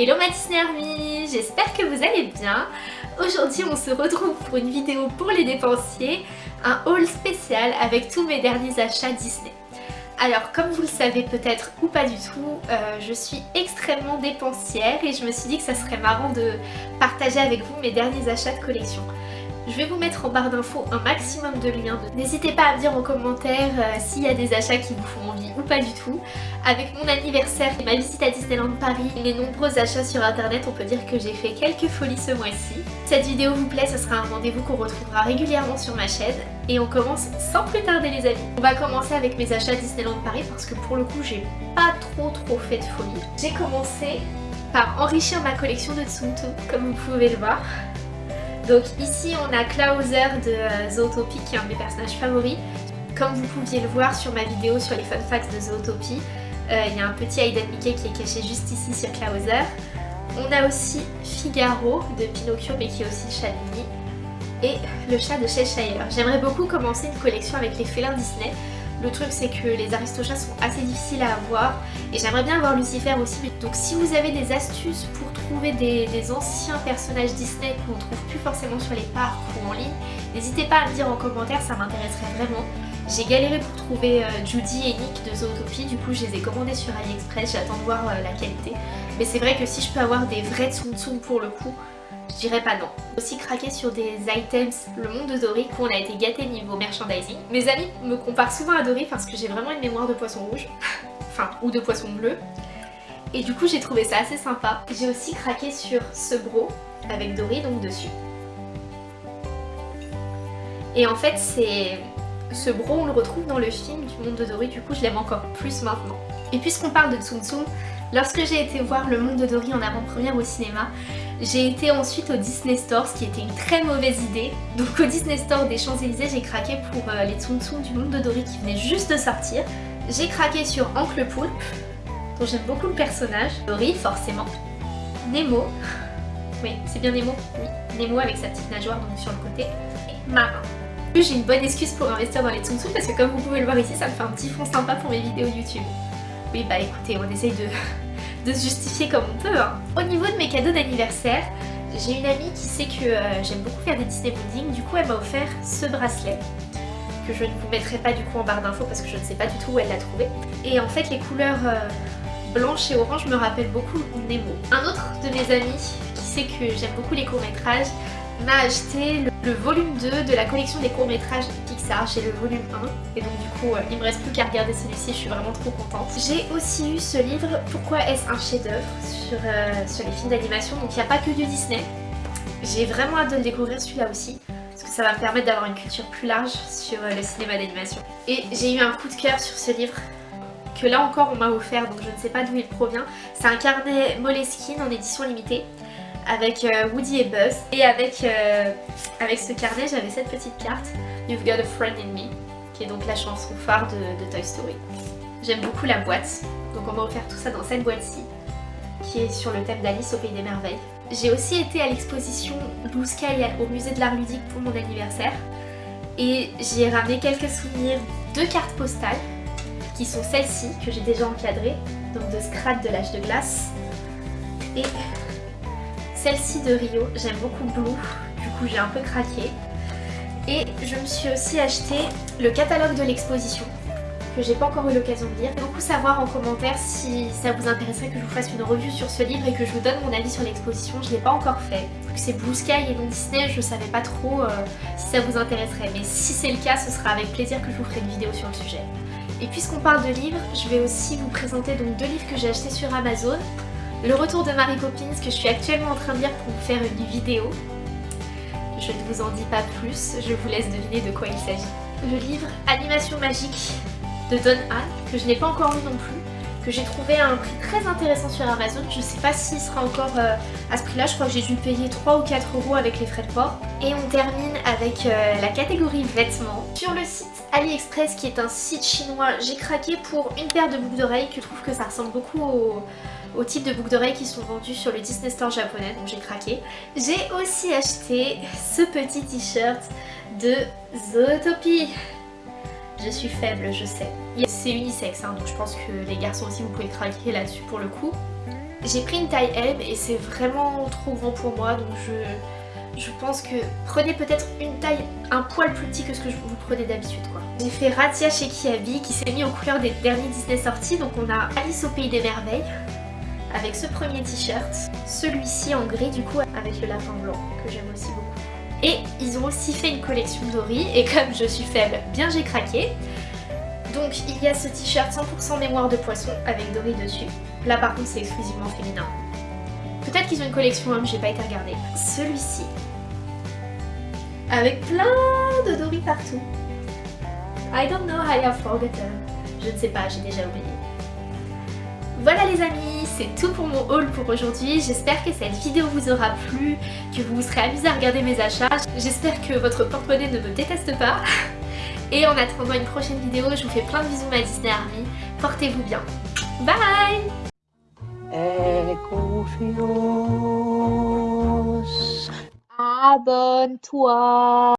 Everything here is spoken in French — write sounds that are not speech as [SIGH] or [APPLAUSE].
Hello ma Disney Army, j'espère que vous allez bien. Aujourd'hui on se retrouve pour une vidéo pour les dépensiers, un haul spécial avec tous mes derniers achats Disney. Alors comme vous le savez peut-être ou pas du tout, euh, je suis extrêmement dépensière et je me suis dit que ça serait marrant de partager avec vous mes derniers achats de collection. Je vais vous mettre en barre d'infos un maximum de liens. N'hésitez pas à me dire en commentaire euh, s'il y a des achats qui vous font envie ou pas du tout. Avec mon anniversaire et ma visite à Disneyland Paris, les nombreux achats sur internet, on peut dire que j'ai fait quelques folies ce mois-ci. Si cette vidéo vous plaît, ce sera un rendez-vous qu'on retrouvera régulièrement sur ma chaîne. Et on commence sans plus tarder les amis. On va commencer avec mes achats Disneyland Paris parce que pour le coup j'ai pas trop trop fait de folie. J'ai commencé par enrichir ma collection de Tsum comme vous pouvez le voir. Donc ici on a Klauser de euh, Zootopie qui est un de mes personnages favoris. Comme vous pouviez le voir sur ma vidéo sur les fun facts de Zootopie, euh, il y a un petit Hayden Mickey qui est caché juste ici sur Klauser. On a aussi Figaro de Pinocchio mais qui est aussi chat Et le chat de Cheshire. J'aimerais beaucoup commencer une collection avec les félins Disney le truc c'est que les aristochats sont assez difficiles à avoir et j'aimerais bien avoir Lucifer aussi. Donc si vous avez des astuces pour trouver des, anciens personnages Disney qu'on ne trouve plus forcément sur les parcs ou en ligne, n'hésitez pas à me dire en commentaire, ça m'intéresserait vraiment. J'ai galéré pour trouver euh, Judy et Nick de Zootopie, du coup je les ai commandés sur AliExpress, j'attends de voir euh, la qualité. Mais c'est vrai que si je peux avoir des vrais Tsum Tsum pour le coup, je dirais pas non. Aussi craqué sur des items Le Monde de Dory où on a été gâté niveau merchandising. Mes amis me comparent souvent à Dory parce que j'ai vraiment une mémoire de poisson rouge. [LAUGHS] enfin, ou de poisson bleu. Et du coup j'ai trouvé ça assez sympa. J'ai aussi craqué sur ce bro avec Dory donc dessus. Et en fait c'est... Ce bro on le retrouve dans le film du monde de Dory, du coup je l'aime encore plus maintenant. Et puisqu'on parle de Tsum Tsum, lorsque j'ai été voir le monde de Dory en avant-première au cinéma, j'ai été ensuite au Disney Store, ce qui était une très mauvaise idée. Donc au Disney Store des Champs-Élysées, j'ai craqué pour euh, les Tsum Tsum du monde de Dory qui venaient juste de sortir. J'ai craqué sur Ankle Poulpe, j'aime beaucoup le personnage. Dory, forcément. Nemo. [LAUGHS] Oui, c'est bien Nemo. Oui, Nemo avec sa petite nageoire donc sur le côté. Et Marin. J'ai une bonne excuse pour investir dans les Tsum parce que comme vous pouvez le voir ici, ça me fait un petit fond sympa pour mes vidéos YouTube. Oui bah écoutez, on essaye de, [LAUGHS] de se justifier comme on peut. Hein. Au niveau de mes cadeaux d'anniversaire, j'ai une amie qui sait que euh, j'aime beaucoup faire des Disney Bonding, du coup elle m'a offert ce bracelet que je ne vous mettrai pas du coup en barre d'infos parce que je ne sais pas du tout où elle l'a trouvé. Et en fait les couleurs euh, blanches et orange me rappellent beaucoup Nemo. Un autre de mes amis qui sait que j'aime beaucoup les courts-métrages m'a acheté le, volume 2 de la collection des courts-métrages Pixar. J'ai le volume 1 et donc du coup euh, il me reste plus qu'à regarder celui-ci, je suis vraiment trop contente. J'ai aussi eu ce livre Pourquoi est-ce un chef-d'œuvre sur, euh, sur les films d'animation. Donc il n'y a pas que du Disney. J'ai vraiment hâte de le découvrir celui-là aussi parce que ça va me permettre d'avoir une culture plus large sur euh, le cinéma d'animation. Et j'ai eu un coup de cœur sur ce livre que là encore on m'a offert donc je ne sais pas d'où il provient. C'est un carnet Moleskine en édition limitée avec euh, Woody et Buzz. Et avec, euh, avec ce carnet, j'avais cette petite carte, You've Got a Friend in Me, qui est donc la chanson phare de, Toy Story. J'aime beaucoup la boîte, donc on m'a offert tout ça dans cette boîte-ci, qui est sur le thème d'Alice au Pays des Merveilles. J'ai aussi été à l'exposition Blue Sky au musée de l'art ludique pour mon anniversaire. Et j'ai ramené quelques souvenirs de cartes postales, qui sont celles-ci, que j'ai déjà encadrées, donc de Scrat de l'âge de glace. Et celle-ci de Rio, j'aime beaucoup Blue, du coup j'ai un peu craqué. Et je me suis aussi acheté le catalogue de l'exposition, que j'ai pas encore eu l'occasion de lire. Beaucoup savoir en commentaire si ça vous intéresserait que je vous fasse une revue sur ce livre et que je vous donne mon avis sur l'exposition. Je l'ai pas encore fait. Vu que c'est Blue Sky et non Disney, je savais pas trop euh, si ça vous intéresserait. Mais si c'est le cas, ce sera avec plaisir que je vous ferai une vidéo sur le sujet. Et puisqu'on parle de livres, je vais aussi vous présenter donc deux livres que j'ai achetés sur Amazon le retour de Mary Poppins que je suis actuellement en train de lire pour faire une vidéo. Je ne vous en dis pas plus, je vous laisse deviner de quoi il s'agit. Le livre Animation magique de Don Anne, que je n'ai pas encore lu non plus, que j'ai trouvé à un prix très intéressant sur Amazon. Je ne sais pas s'il sera encore euh, à ce prix-là, je crois que j'ai dû payer 3 ou 4 euros avec les frais de port. Et on termine avec euh, la catégorie vêtements. Sur le site AliExpress, qui est un site chinois, j'ai craqué pour une paire de boucles d'oreilles, que je trouve que ça ressemble beaucoup au au type de boucles d'oreilles qui sont vendues sur le Disney Store japonais, donc j'ai craqué. J'ai aussi acheté ce petit t-shirt de Zootopie. Je suis faible, je sais. C'est unisexe, hein, donc je pense que les garçons aussi vous pouvez craquer là-dessus pour le coup. J'ai pris une taille M et c'est vraiment trop grand pour moi donc je, pense que prenez peut-être une taille un poil plus petit que ce que vous prenez d'habitude quoi. J'ai fait Ratia chez Kiabi qui s'est mis aux couleurs des derniers Disney sortis donc on a Alice au Pays des Merveilles avec ce premier t-shirt, celui-ci en gris du coup avec le lapin blanc que j'aime aussi beaucoup. Et ils ont aussi fait une collection Dory et comme je suis faible, bien j'ai craqué. Donc il y a ce t-shirt 100% mémoire de poisson avec Dory dessus. Là par contre c'est exclusivement féminin. Peut-être qu'ils ont une collection homme, j'ai pas été regarder. Celui-ci. Avec plein de Dory partout. I don't know, I have forgotten. Je ne sais pas, j'ai déjà oublié. Voilà les amis, c'est tout pour mon haul pour aujourd'hui. J'espère que cette vidéo vous aura plu, que vous vous serez amusé à regarder mes achats. J'espère que votre porte-monnaie ne me déteste pas. [LAUGHS] Et en attendant une prochaine vidéo, je vous fais plein de bisous ma Disney Army. Portez-vous bien. Bye Abonne-toi